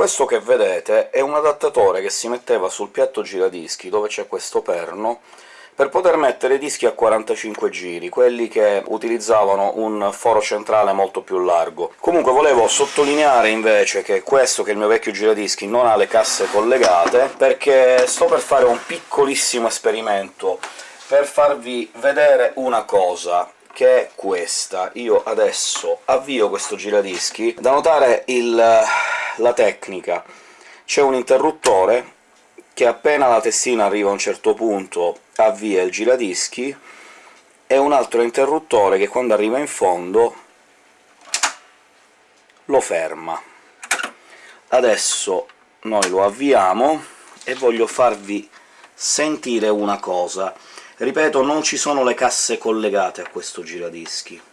Questo che vedete è un adattatore che si metteva sul piatto giradischi, dove c'è questo perno, per poter mettere dischi a 45 giri, quelli che utilizzavano un foro centrale molto più largo. Comunque volevo sottolineare invece che questo, che è il mio vecchio giradischi, non ha le casse collegate, perché sto per fare un piccolissimo esperimento per farvi vedere una cosa che è questa. Io adesso avvio questo giradischi. Da notare il, la tecnica. C'è un interruttore che appena la testina arriva a un certo punto avvia il giradischi, e un altro interruttore che quando arriva in fondo lo ferma. Adesso noi lo avviamo e voglio farvi sentire una cosa. Ripeto, non ci sono le casse collegate a questo giradischi.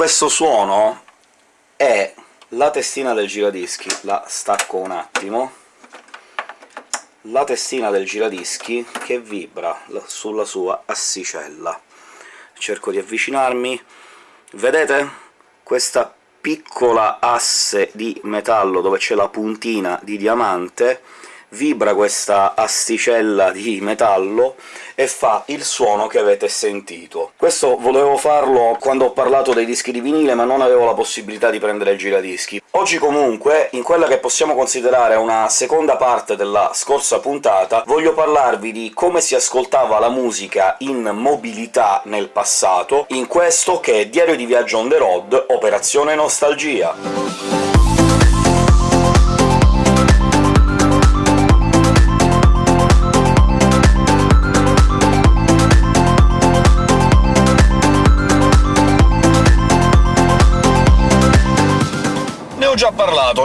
Questo suono è la testina del giradischi, la stacco un attimo, la testina del giradischi che vibra sulla sua assicella. Cerco di avvicinarmi. Vedete questa piccola asse di metallo dove c'è la puntina di diamante? Vibra questa asticella di metallo e fa il suono che avete sentito. Questo volevo farlo quando ho parlato dei dischi di vinile, ma non avevo la possibilità di prendere il giradischi. Oggi comunque, in quella che possiamo considerare una seconda parte della scorsa puntata, voglio parlarvi di come si ascoltava la musica in mobilità nel passato, in questo che è Diario di viaggio on the road, Operazione Nostalgia.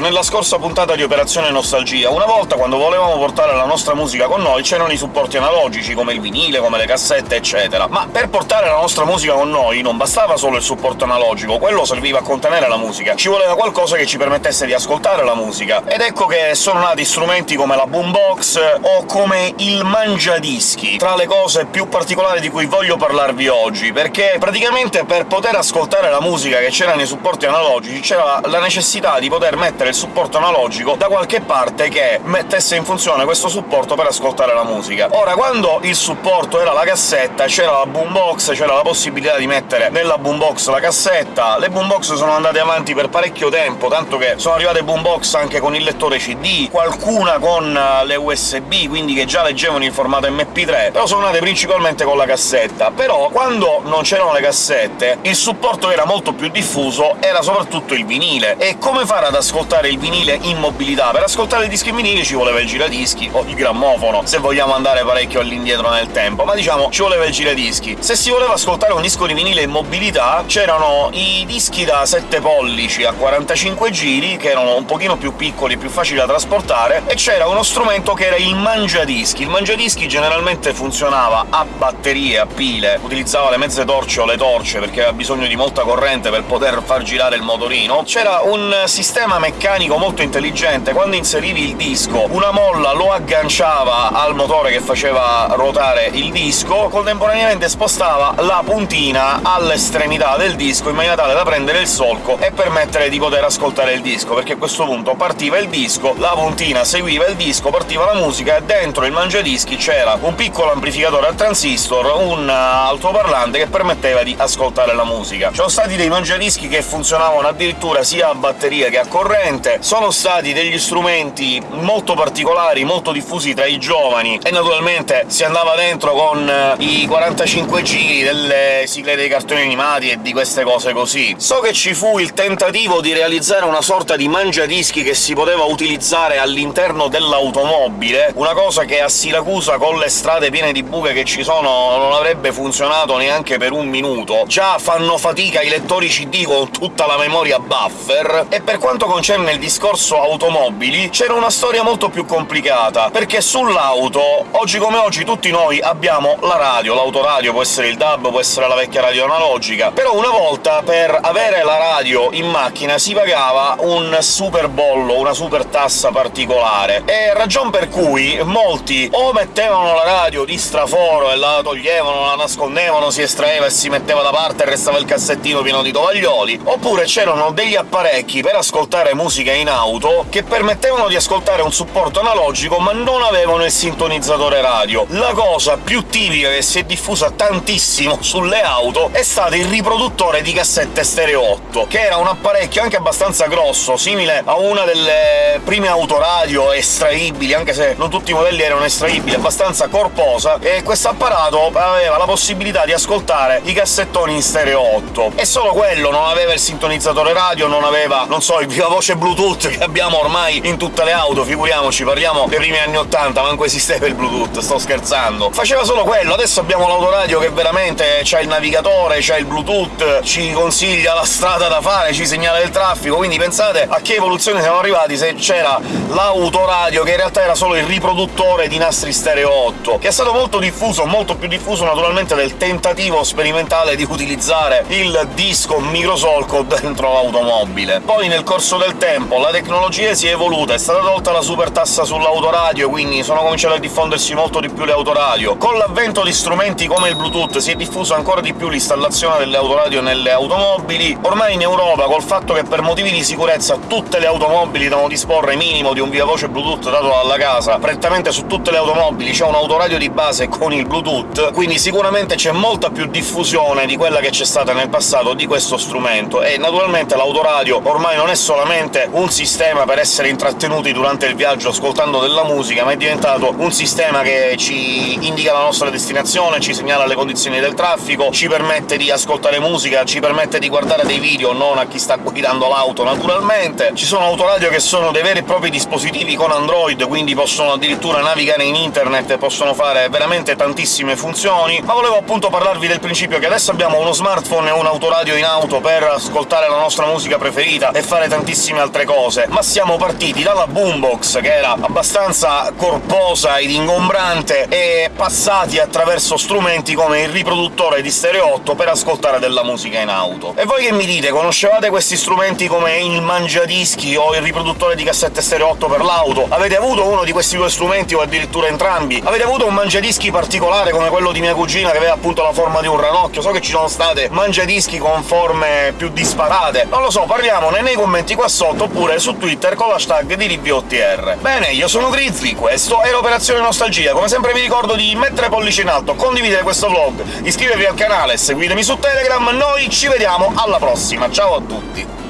Nella scorsa puntata di Operazione Nostalgia. Una volta, quando volevamo portare la nostra musica con noi, c'erano i supporti analogici, come il vinile, come le cassette, eccetera. Ma per portare la nostra musica con noi non bastava solo il supporto analogico, quello serviva a contenere la musica, ci voleva qualcosa che ci permettesse di ascoltare la musica. Ed ecco che sono nati strumenti come la boombox o come il mangiadischi, tra le cose più particolari di cui voglio parlarvi oggi, perché praticamente per poter ascoltare la musica che c'era nei supporti analogici c'era la necessità di di poter mettere il supporto analogico da qualche parte che mettesse in funzione questo supporto per ascoltare la musica. Ora, quando il supporto era la cassetta, c'era la boombox, c'era la possibilità di mettere nella boombox la cassetta, le boombox sono andate avanti per parecchio tempo, tanto che sono arrivate boombox anche con il lettore CD, qualcuna con eh, le USB, quindi che già leggevano in formato MP3, però sono nate principalmente con la cassetta. Però, quando non c'erano le cassette, il supporto era molto più diffuso, era soprattutto il vinile, e come fa fare ad ascoltare il vinile in mobilità? Per ascoltare il disco in vinile ci voleva il giradischi, o il grammofono, se vogliamo andare parecchio all'indietro nel tempo, ma diciamo ci voleva il giradischi. Se si voleva ascoltare un disco di vinile in mobilità, c'erano i dischi da 7 pollici a 45 giri, che erano un pochino più piccoli e più facili da trasportare, e c'era uno strumento che era il mangiadischi. Il mangiadischi generalmente funzionava a batterie, a pile, utilizzava le mezze torce o le torce, perché aveva bisogno di molta corrente per poter far girare il motorino. C'era un sistema sistema meccanico molto intelligente. Quando inserivi il disco, una molla lo agganciava al motore che faceva ruotare il disco, contemporaneamente spostava la puntina all'estremità del disco in maniera tale da prendere il solco e permettere di poter ascoltare il disco, perché a questo punto partiva il disco, la puntina seguiva il disco, partiva la musica, e dentro il mangiadischi c'era un piccolo amplificatore a transistor, un altoparlante che permetteva di ascoltare la musica. Ci sono stati dei mangiadischi che funzionavano addirittura sia a batteria che a corrente, sono stati degli strumenti molto particolari, molto diffusi tra i giovani, e naturalmente si andava dentro con eh, i 45 giri delle sigle dei cartoni animati e di queste cose così. So che ci fu il tentativo di realizzare una sorta di mangiadischi che si poteva utilizzare all'interno dell'automobile, una cosa che a Siracusa, con le strade piene di buche che ci sono, non avrebbe funzionato neanche per un minuto. Già fanno fatica i lettori CD con tutta la memoria buffer, e per quanto concerne il discorso automobili, c'era una storia molto più complicata, perché sull'auto, oggi come oggi, tutti noi abbiamo la radio, l'autoradio, può essere il DAB, può essere la vecchia radio analogica, però una volta per avere la radio in macchina si pagava un super bollo, una super tassa particolare, e ragion per cui molti o mettevano la radio di straforo e la toglievano, la nascondevano, si estraeva e si metteva da parte e restava il cassettino pieno di tovaglioli, oppure c'erano degli apparecchi per ascoltare musica in auto che permettevano di ascoltare un supporto analogico ma non avevano il sintonizzatore radio. La cosa più tipica che si è diffusa tantissimo sulle auto è stato il riproduttore di cassette stereo 8, che era un apparecchio anche abbastanza grosso, simile a una delle prime autoradio estraibili, anche se non tutti i modelli erano estraibili, abbastanza corposa, e questo apparato aveva la possibilità di ascoltare i cassettoni in stereo 8. E solo quello, non aveva il sintonizzatore radio, non aveva, non so, il viva voce Bluetooth che abbiamo ormai in tutte le auto, figuriamoci, parliamo dei primi anni 80, manco esisteva il Bluetooth, sto scherzando. Faceva solo quello, adesso abbiamo l'autoradio che veramente c'ha il navigatore, c'ha il Bluetooth, ci consiglia la strada da fare, ci segnala il traffico, quindi pensate a che evoluzione siamo arrivati se c'era l'autoradio, che in realtà era solo il riproduttore di nastri stereo 8, che è stato molto diffuso, molto più diffuso naturalmente del tentativo sperimentale di utilizzare il disco microsolco dentro l'automobile. Poi nel corso del tempo la tecnologia si è evoluta, è stata tolta la super tassa sull'autoradio, quindi sono cominciate a diffondersi molto di più le autoradio. Con l'avvento di strumenti come il Bluetooth si è diffusa ancora di più l'installazione delle autoradio nelle automobili. Ormai in Europa, col fatto che per motivi di sicurezza tutte le automobili devono disporre minimo di un via voce Bluetooth dato dalla casa, prettamente su tutte le automobili c'è un autoradio di base con il Bluetooth, quindi sicuramente c'è molta più diffusione di quella che c'è stata nel passato di questo strumento, e naturalmente l'autoradio ormai non è solamente un sistema per essere intrattenuti durante il viaggio ascoltando della musica, ma è diventato un sistema che ci indica la nostra destinazione, ci segnala le condizioni del traffico, ci permette di ascoltare musica, ci permette di guardare dei video, non a chi sta guidando l'auto naturalmente. Ci sono autoradio che sono dei veri e propri dispositivi con Android, quindi possono addirittura navigare in internet possono fare veramente tantissime funzioni, ma volevo appunto parlarvi del principio che adesso abbiamo uno smartphone e un autoradio in auto per ascoltare la nostra musica preferita e fare tantissime altre cose, ma siamo partiti dalla boombox, che era abbastanza corposa ed ingombrante, e passati attraverso strumenti come il riproduttore di stereo 8 per ascoltare della musica in auto. E voi che mi dite, conoscevate questi strumenti come il mangiadischi o il riproduttore di cassette stereo 8 per l'auto? Avete avuto uno di questi due strumenti o addirittura entrambi? Avete avuto un mangiadischi particolare come quello di mia cugina che aveva appunto la forma di un ranocchio? So che ci sono state mangiadischi con forme più disparate, non lo so, parliamone nei commenti qua sotto, oppure su Twitter con l'hashtag di RiviOTR. Bene, io sono Grizzly, questo è l'Operazione Nostalgia, come sempre vi ricordo di mettere pollice in alto, condividere questo vlog, iscrivervi al canale, seguitemi su Telegram, noi ci vediamo alla prossima, ciao a tutti!